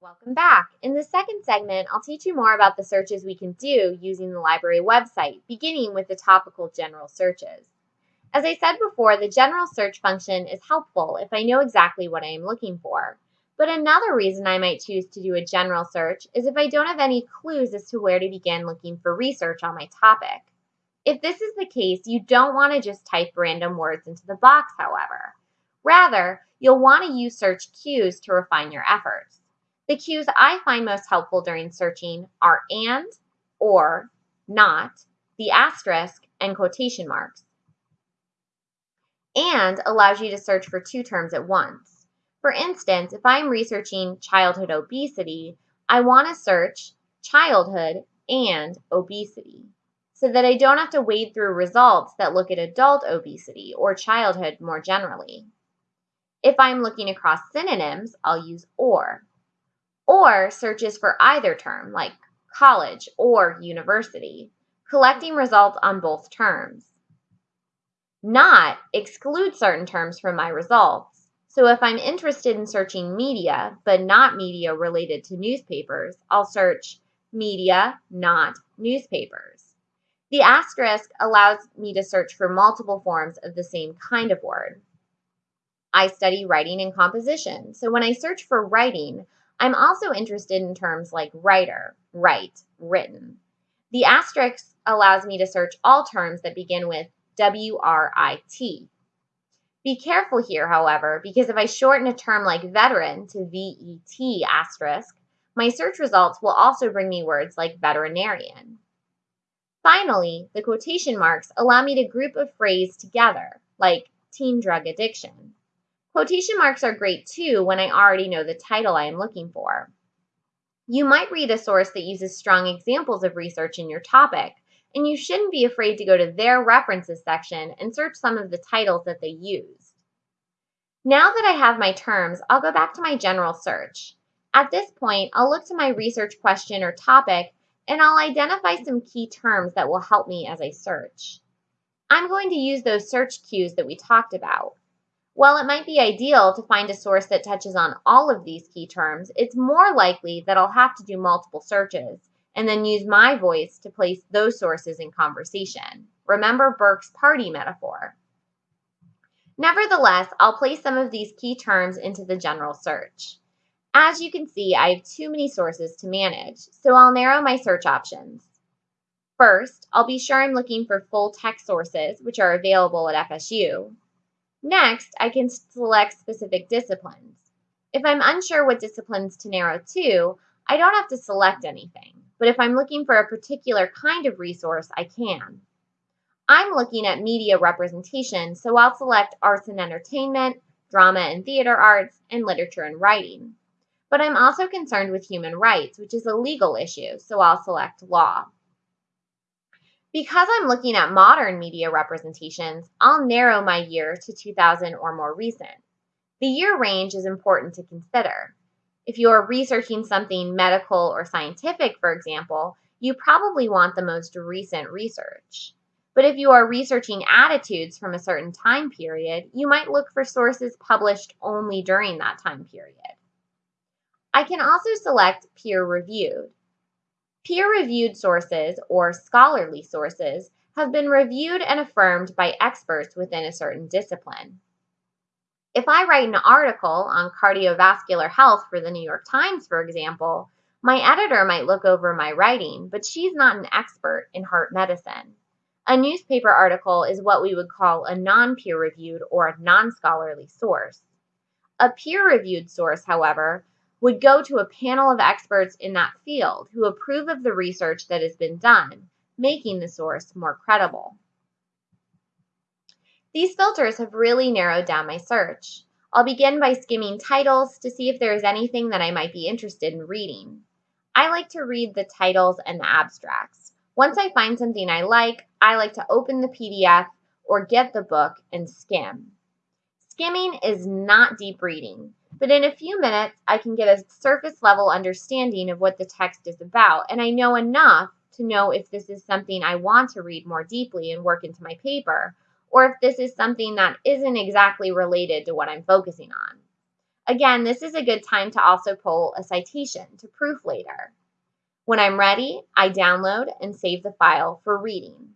Welcome back. In the second segment, I'll teach you more about the searches we can do using the library website, beginning with the topical general searches. As I said before, the general search function is helpful if I know exactly what I am looking for. But another reason I might choose to do a general search is if I don't have any clues as to where to begin looking for research on my topic. If this is the case, you don't want to just type random words into the box, however. Rather, you'll want to use search cues to refine your efforts. The cues I find most helpful during searching are and, or, not, the asterisk, and quotation marks. And allows you to search for two terms at once. For instance, if I'm researching childhood obesity, I want to search childhood and obesity so that I don't have to wade through results that look at adult obesity or childhood more generally. If I'm looking across synonyms, I'll use or or searches for either term, like college or university, collecting results on both terms. Not exclude certain terms from my results. So if I'm interested in searching media, but not media related to newspapers, I'll search media, not newspapers. The asterisk allows me to search for multiple forms of the same kind of word. I study writing and composition, so when I search for writing, I'm also interested in terms like writer, write, written. The asterisk allows me to search all terms that begin with W-R-I-T. Be careful here, however, because if I shorten a term like veteran to V-E-T asterisk, my search results will also bring me words like veterinarian. Finally, the quotation marks allow me to group a phrase together, like teen drug addiction. Quotation marks are great too when I already know the title I am looking for. You might read a source that uses strong examples of research in your topic, and you shouldn't be afraid to go to their references section and search some of the titles that they used. Now that I have my terms, I'll go back to my general search. At this point, I'll look to my research question or topic and I'll identify some key terms that will help me as I search. I'm going to use those search cues that we talked about. While it might be ideal to find a source that touches on all of these key terms, it's more likely that I'll have to do multiple searches and then use my voice to place those sources in conversation. Remember Burke's party metaphor. Nevertheless, I'll place some of these key terms into the general search. As you can see, I have too many sources to manage, so I'll narrow my search options. First, I'll be sure I'm looking for full text sources, which are available at FSU. Next, I can select specific disciplines. If I'm unsure what disciplines to narrow to, I don't have to select anything. But if I'm looking for a particular kind of resource, I can. I'm looking at media representation, so I'll select arts and entertainment, drama and theater arts, and literature and writing. But I'm also concerned with human rights, which is a legal issue, so I'll select law. Because I'm looking at modern media representations, I'll narrow my year to 2000 or more recent. The year range is important to consider. If you are researching something medical or scientific, for example, you probably want the most recent research. But if you are researching attitudes from a certain time period, you might look for sources published only during that time period. I can also select peer-reviewed. Peer-reviewed sources, or scholarly sources, have been reviewed and affirmed by experts within a certain discipline. If I write an article on cardiovascular health for the New York Times, for example, my editor might look over my writing, but she's not an expert in heart medicine. A newspaper article is what we would call a non-peer-reviewed or non-scholarly source. A peer-reviewed source, however, would go to a panel of experts in that field who approve of the research that has been done, making the source more credible. These filters have really narrowed down my search. I'll begin by skimming titles to see if there is anything that I might be interested in reading. I like to read the titles and the abstracts. Once I find something I like, I like to open the PDF or get the book and skim. Skimming is not deep reading but in a few minutes I can get a surface level understanding of what the text is about, and I know enough to know if this is something I want to read more deeply and work into my paper, or if this is something that isn't exactly related to what I'm focusing on. Again, this is a good time to also pull a citation to proof later. When I'm ready, I download and save the file for reading.